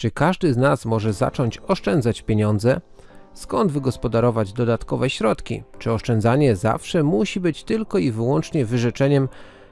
Czy każdy z nas może zacząć oszczędzać pieniądze? Skąd wygospodarować dodatkowe środki? Czy oszczędzanie zawsze musi być tylko i wyłącznie wyrzeczeniem?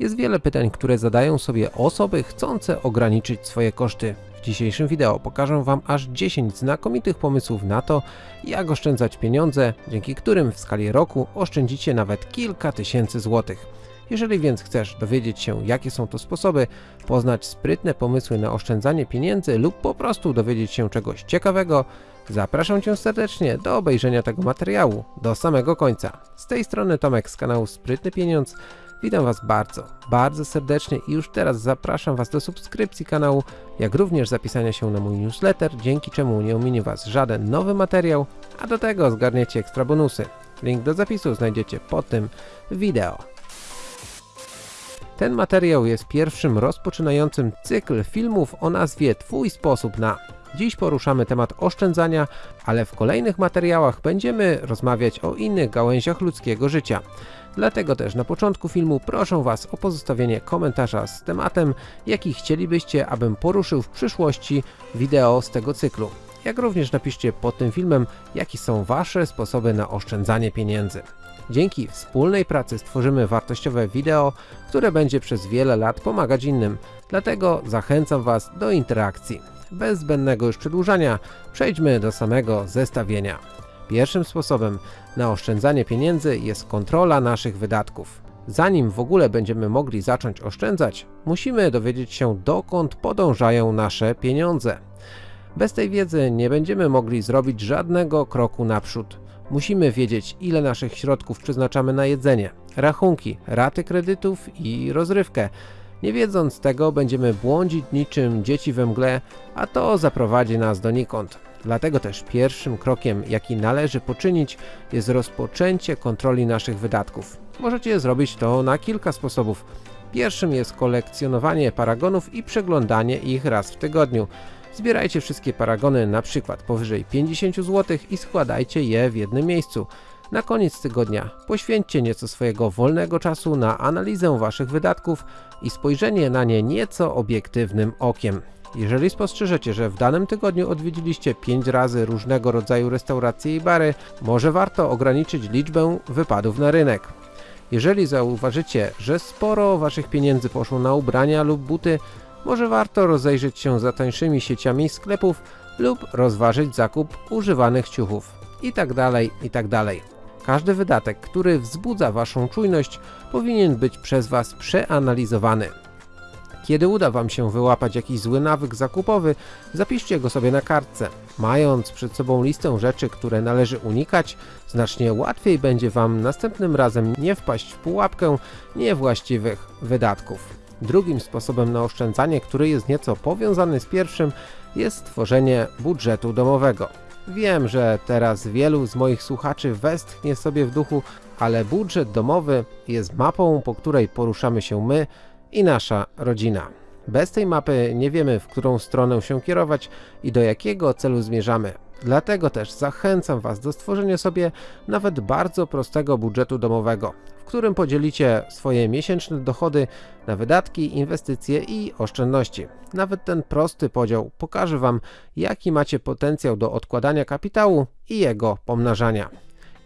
Jest wiele pytań, które zadają sobie osoby chcące ograniczyć swoje koszty. W dzisiejszym wideo pokażę Wam aż 10 znakomitych pomysłów na to, jak oszczędzać pieniądze, dzięki którym w skali roku oszczędzicie nawet kilka tysięcy złotych. Jeżeli więc chcesz dowiedzieć się jakie są to sposoby, poznać sprytne pomysły na oszczędzanie pieniędzy lub po prostu dowiedzieć się czegoś ciekawego, zapraszam Cię serdecznie do obejrzenia tego materiału do samego końca. Z tej strony Tomek z kanału Sprytny Pieniądz. Witam Was bardzo, bardzo serdecznie i już teraz zapraszam Was do subskrypcji kanału, jak również zapisania się na mój newsletter, dzięki czemu nie ominie Was żaden nowy materiał, a do tego zgarniecie ekstra bonusy. Link do zapisu znajdziecie pod tym wideo. Ten materiał jest pierwszym rozpoczynającym cykl filmów o nazwie Twój sposób na. Dziś poruszamy temat oszczędzania, ale w kolejnych materiałach będziemy rozmawiać o innych gałęziach ludzkiego życia. Dlatego też na początku filmu proszę Was o pozostawienie komentarza z tematem, jaki chcielibyście, abym poruszył w przyszłości wideo z tego cyklu. Jak również napiszcie pod tym filmem, jakie są Wasze sposoby na oszczędzanie pieniędzy. Dzięki wspólnej pracy stworzymy wartościowe wideo, które będzie przez wiele lat pomagać innym. Dlatego zachęcam Was do interakcji. Bez zbędnego już przedłużania, przejdźmy do samego zestawienia. Pierwszym sposobem na oszczędzanie pieniędzy jest kontrola naszych wydatków. Zanim w ogóle będziemy mogli zacząć oszczędzać, musimy dowiedzieć się dokąd podążają nasze pieniądze. Bez tej wiedzy nie będziemy mogli zrobić żadnego kroku naprzód. Musimy wiedzieć ile naszych środków przeznaczamy na jedzenie, rachunki, raty kredytów i rozrywkę. Nie wiedząc tego będziemy błądzić niczym dzieci we mgle, a to zaprowadzi nas donikąd. Dlatego też pierwszym krokiem jaki należy poczynić jest rozpoczęcie kontroli naszych wydatków. Możecie zrobić to na kilka sposobów. Pierwszym jest kolekcjonowanie paragonów i przeglądanie ich raz w tygodniu. Zbierajcie wszystkie paragony na przykład powyżej 50 zł i składajcie je w jednym miejscu. Na koniec tygodnia poświęćcie nieco swojego wolnego czasu na analizę waszych wydatków i spojrzenie na nie nieco obiektywnym okiem. Jeżeli spostrzeżecie, że w danym tygodniu odwiedziliście 5 razy różnego rodzaju restauracje i bary, może warto ograniczyć liczbę wypadów na rynek. Jeżeli zauważycie, że sporo waszych pieniędzy poszło na ubrania lub buty, może warto rozejrzeć się za tańszymi sieciami sklepów lub rozważyć zakup używanych ciuchów itd. Tak itd. Tak Każdy wydatek, który wzbudza waszą czujność powinien być przez was przeanalizowany. Kiedy uda Wam się wyłapać jakiś zły nawyk zakupowy, zapiszcie go sobie na kartce. Mając przed sobą listę rzeczy, które należy unikać, znacznie łatwiej będzie Wam następnym razem nie wpaść w pułapkę niewłaściwych wydatków. Drugim sposobem na oszczędzanie, który jest nieco powiązany z pierwszym, jest stworzenie budżetu domowego. Wiem, że teraz wielu z moich słuchaczy westchnie sobie w duchu, ale budżet domowy jest mapą, po której poruszamy się my, i nasza rodzina. Bez tej mapy nie wiemy w którą stronę się kierować i do jakiego celu zmierzamy. Dlatego też zachęcam Was do stworzenia sobie nawet bardzo prostego budżetu domowego, w którym podzielicie swoje miesięczne dochody na wydatki, inwestycje i oszczędności. Nawet ten prosty podział pokaże Wam jaki macie potencjał do odkładania kapitału i jego pomnażania.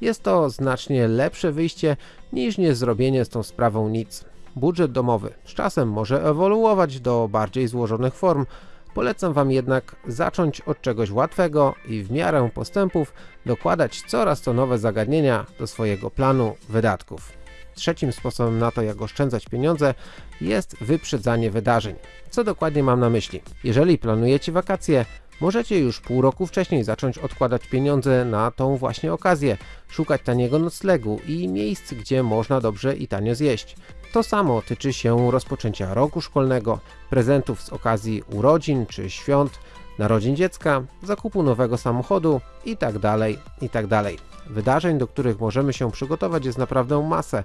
Jest to znacznie lepsze wyjście niż nie zrobienie z tą sprawą nic. Budżet domowy z czasem może ewoluować do bardziej złożonych form, polecam Wam jednak zacząć od czegoś łatwego i w miarę postępów dokładać coraz to nowe zagadnienia do swojego planu wydatków. Trzecim sposobem na to jak oszczędzać pieniądze jest wyprzedzanie wydarzeń. Co dokładnie mam na myśli? Jeżeli planujecie wakacje, Możecie już pół roku wcześniej zacząć odkładać pieniądze na tą właśnie okazję, szukać taniego noclegu i miejsc, gdzie można dobrze i tanio zjeść. To samo tyczy się rozpoczęcia roku szkolnego, prezentów z okazji urodzin czy świąt, narodzin dziecka, zakupu nowego samochodu itd. itd. Tak Wydarzeń, do których możemy się przygotować jest naprawdę masę.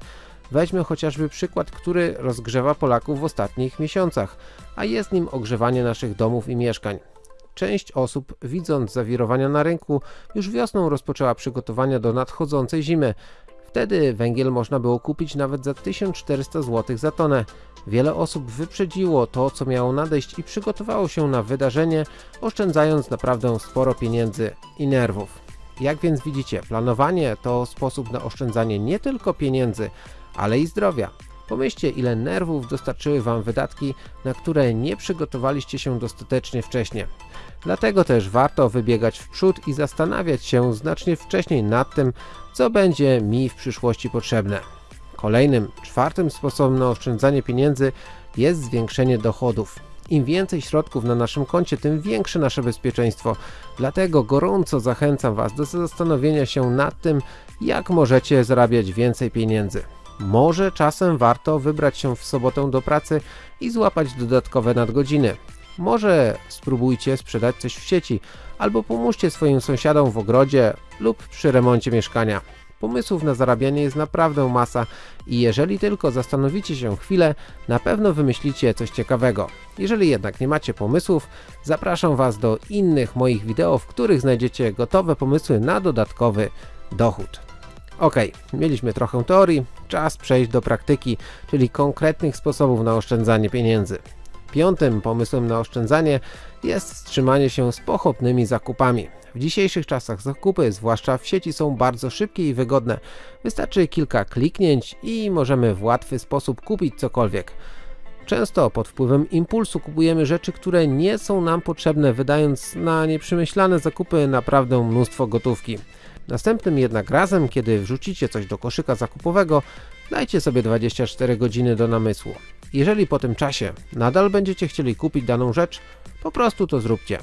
Weźmy chociażby przykład, który rozgrzewa Polaków w ostatnich miesiącach, a jest nim ogrzewanie naszych domów i mieszkań. Część osób, widząc zawirowania na rynku, już wiosną rozpoczęła przygotowania do nadchodzącej zimy. Wtedy węgiel można było kupić nawet za 1400 zł za tonę. Wiele osób wyprzedziło to, co miało nadejść i przygotowało się na wydarzenie, oszczędzając naprawdę sporo pieniędzy i nerwów. Jak więc widzicie, planowanie to sposób na oszczędzanie nie tylko pieniędzy, ale i zdrowia. Pomyślcie, ile nerwów dostarczyły Wam wydatki, na które nie przygotowaliście się dostatecznie wcześnie. Dlatego też warto wybiegać w przód i zastanawiać się znacznie wcześniej nad tym, co będzie mi w przyszłości potrzebne. Kolejnym, czwartym sposobem na oszczędzanie pieniędzy jest zwiększenie dochodów. Im więcej środków na naszym koncie, tym większe nasze bezpieczeństwo. Dlatego gorąco zachęcam Was do zastanowienia się nad tym, jak możecie zarabiać więcej pieniędzy. Może czasem warto wybrać się w sobotę do pracy i złapać dodatkowe nadgodziny. Może spróbujcie sprzedać coś w sieci, albo pomóżcie swoim sąsiadom w ogrodzie lub przy remoncie mieszkania. Pomysłów na zarabianie jest naprawdę masa i jeżeli tylko zastanowicie się chwilę, na pewno wymyślicie coś ciekawego. Jeżeli jednak nie macie pomysłów, zapraszam Was do innych moich wideo, w których znajdziecie gotowe pomysły na dodatkowy dochód. Ok, mieliśmy trochę teorii, czas przejść do praktyki, czyli konkretnych sposobów na oszczędzanie pieniędzy. Piątym pomysłem na oszczędzanie jest wstrzymanie się z pochopnymi zakupami. W dzisiejszych czasach zakupy, zwłaszcza w sieci, są bardzo szybkie i wygodne. Wystarczy kilka kliknięć i możemy w łatwy sposób kupić cokolwiek. Często pod wpływem impulsu kupujemy rzeczy, które nie są nam potrzebne, wydając na nieprzemyślane zakupy naprawdę mnóstwo gotówki. Następnym jednak razem, kiedy wrzucicie coś do koszyka zakupowego, dajcie sobie 24 godziny do namysłu. Jeżeli po tym czasie nadal będziecie chcieli kupić daną rzecz, po prostu to zróbcie.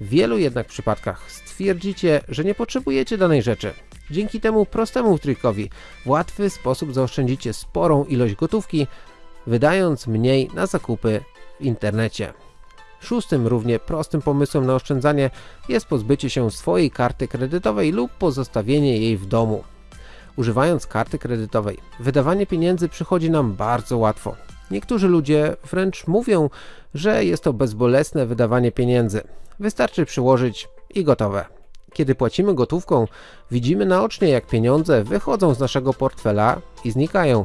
W wielu jednak przypadkach stwierdzicie, że nie potrzebujecie danej rzeczy. Dzięki temu prostemu trikowi w łatwy sposób zaoszczędzicie sporą ilość gotówki, wydając mniej na zakupy w internecie. Szóstym równie prostym pomysłem na oszczędzanie jest pozbycie się swojej karty kredytowej lub pozostawienie jej w domu. Używając karty kredytowej, wydawanie pieniędzy przychodzi nam bardzo łatwo. Niektórzy ludzie wręcz mówią, że jest to bezbolesne wydawanie pieniędzy. Wystarczy przyłożyć i gotowe. Kiedy płacimy gotówką, widzimy naocznie jak pieniądze wychodzą z naszego portfela i znikają.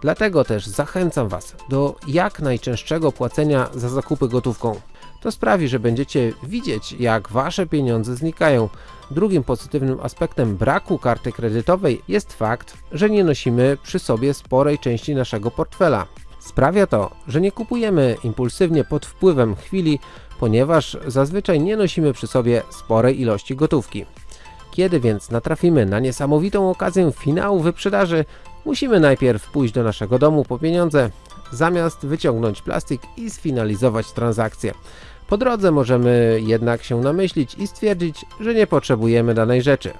Dlatego też zachęcam Was do jak najczęstszego płacenia za zakupy gotówką. To sprawi, że będziecie widzieć jak Wasze pieniądze znikają. Drugim pozytywnym aspektem braku karty kredytowej jest fakt, że nie nosimy przy sobie sporej części naszego portfela. Sprawia to, że nie kupujemy impulsywnie pod wpływem chwili, ponieważ zazwyczaj nie nosimy przy sobie sporej ilości gotówki. Kiedy więc natrafimy na niesamowitą okazję finału wyprzedaży, musimy najpierw pójść do naszego domu po pieniądze, zamiast wyciągnąć plastik i sfinalizować transakcję. Po drodze możemy jednak się namyślić i stwierdzić, że nie potrzebujemy danej rzeczy.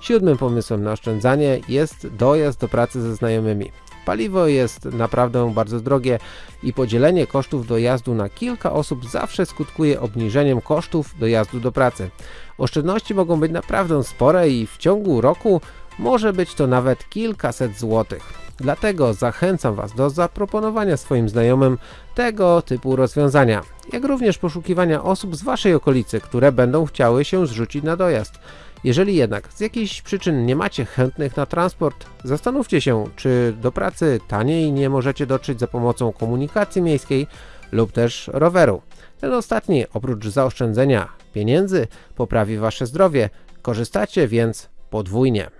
Siódmym pomysłem na oszczędzanie jest dojazd do pracy ze znajomymi. Paliwo jest naprawdę bardzo drogie i podzielenie kosztów dojazdu na kilka osób zawsze skutkuje obniżeniem kosztów dojazdu do pracy. Oszczędności mogą być naprawdę spore i w ciągu roku może być to nawet kilkaset złotych. Dlatego zachęcam Was do zaproponowania swoim znajomym tego typu rozwiązania, jak również poszukiwania osób z Waszej okolicy, które będą chciały się zrzucić na dojazd. Jeżeli jednak z jakichś przyczyn nie macie chętnych na transport, zastanówcie się, czy do pracy taniej nie możecie dotrzeć za pomocą komunikacji miejskiej lub też roweru. Ten ostatni, oprócz zaoszczędzenia pieniędzy, poprawi Wasze zdrowie, korzystacie więc podwójnie.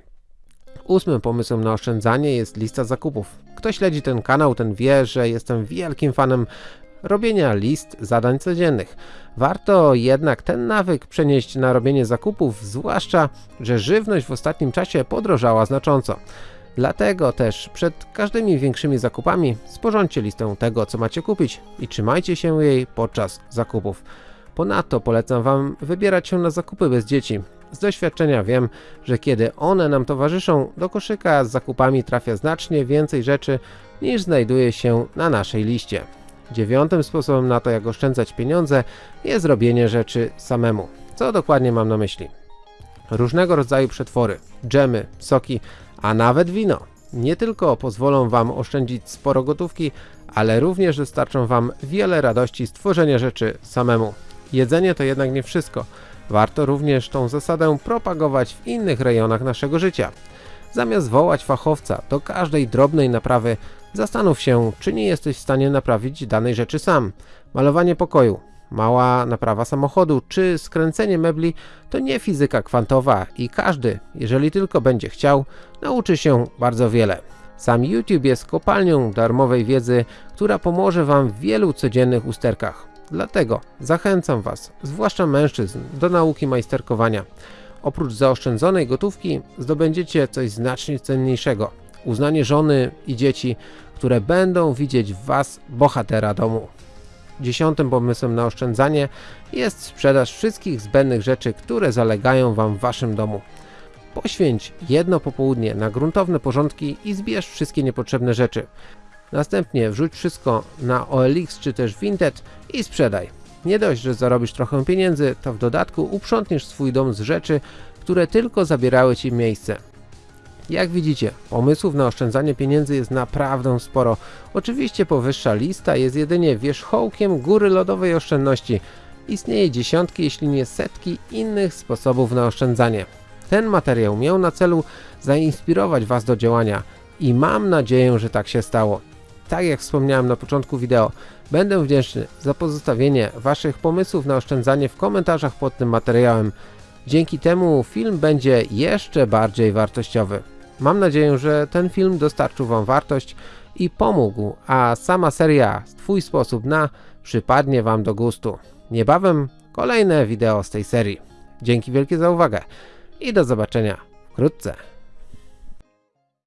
Ósmym pomysłem na oszczędzanie jest lista zakupów. Kto śledzi ten kanał, ten wie, że jestem wielkim fanem robienia list zadań codziennych. Warto jednak ten nawyk przenieść na robienie zakupów, zwłaszcza, że żywność w ostatnim czasie podrożała znacząco. Dlatego też przed każdymi większymi zakupami sporządźcie listę tego, co macie kupić i trzymajcie się jej podczas zakupów. Ponadto polecam Wam wybierać się na zakupy bez dzieci. Z doświadczenia wiem, że kiedy one nam towarzyszą, do koszyka z zakupami trafia znacznie więcej rzeczy niż znajduje się na naszej liście. Dziewiątym sposobem na to, jak oszczędzać pieniądze jest robienie rzeczy samemu. Co dokładnie mam na myśli? Różnego rodzaju przetwory, dżemy, soki, a nawet wino. Nie tylko pozwolą Wam oszczędzić sporo gotówki, ale również dostarczą Wam wiele radości z tworzenia rzeczy samemu. Jedzenie to jednak nie wszystko. Warto również tą zasadę propagować w innych rejonach naszego życia. Zamiast wołać fachowca do każdej drobnej naprawy, zastanów się, czy nie jesteś w stanie naprawić danej rzeczy sam. Malowanie pokoju, mała naprawa samochodu czy skręcenie mebli to nie fizyka kwantowa i każdy, jeżeli tylko będzie chciał, nauczy się bardzo wiele. Sam YouTube jest kopalnią darmowej wiedzy, która pomoże Wam w wielu codziennych usterkach. Dlatego zachęcam Was, zwłaszcza mężczyzn, do nauki majsterkowania. Oprócz zaoszczędzonej gotówki zdobędziecie coś znacznie cenniejszego. Uznanie żony i dzieci, które będą widzieć w Was bohatera domu. Dziesiątym pomysłem na oszczędzanie jest sprzedaż wszystkich zbędnych rzeczy, które zalegają Wam w Waszym domu. Poświęć jedno popołudnie na gruntowne porządki i zbierz wszystkie niepotrzebne rzeczy. Następnie wrzuć wszystko na OLX czy też Vinted i sprzedaj. Nie dość, że zarobisz trochę pieniędzy, to w dodatku uprzątniesz swój dom z rzeczy, które tylko zabierały Ci miejsce. Jak widzicie, pomysłów na oszczędzanie pieniędzy jest naprawdę sporo. Oczywiście powyższa lista jest jedynie wierzchołkiem góry lodowej oszczędności. Istnieje dziesiątki, jeśli nie setki innych sposobów na oszczędzanie. Ten materiał miał na celu zainspirować Was do działania i mam nadzieję, że tak się stało. Tak jak wspomniałem na początku wideo, będę wdzięczny za pozostawienie Waszych pomysłów na oszczędzanie w komentarzach pod tym materiałem. Dzięki temu film będzie jeszcze bardziej wartościowy. Mam nadzieję, że ten film dostarczył Wam wartość i pomógł, a sama seria Twój sposób na przypadnie Wam do gustu. Niebawem kolejne wideo z tej serii. Dzięki wielkie za uwagę i do zobaczenia wkrótce.